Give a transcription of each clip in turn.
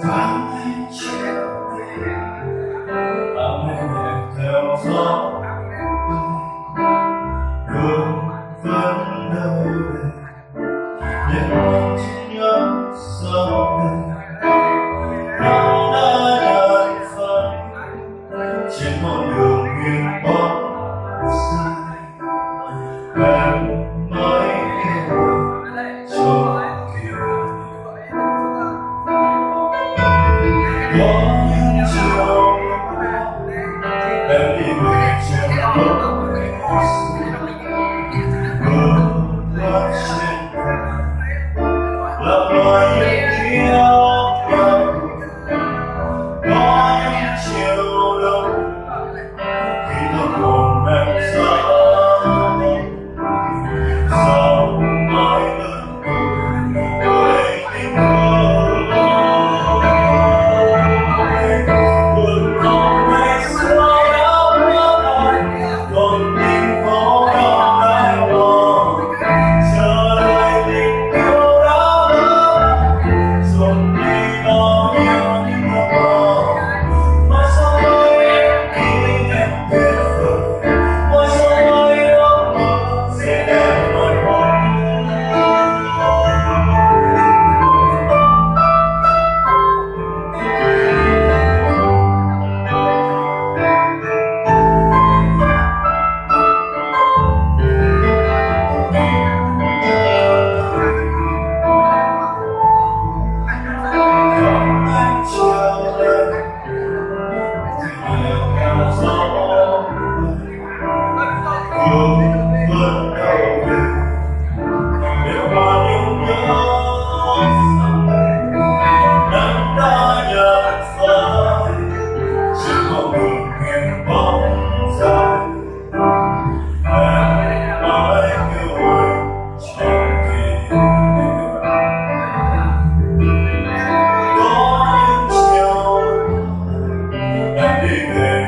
From the children, I'm in the.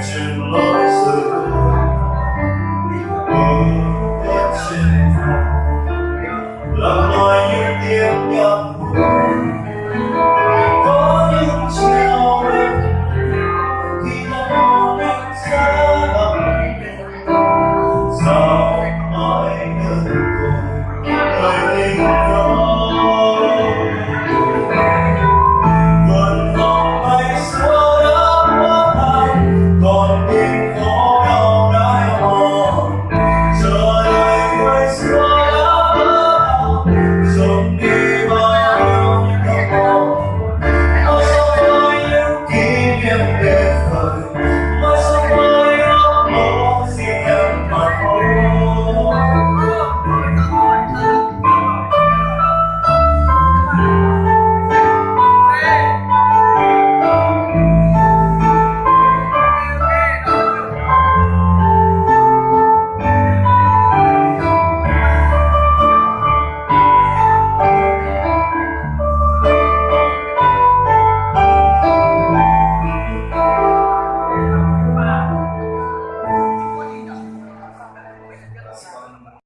trên lối xưa đi đến trên. Phố lắng nói những tiếng nhạc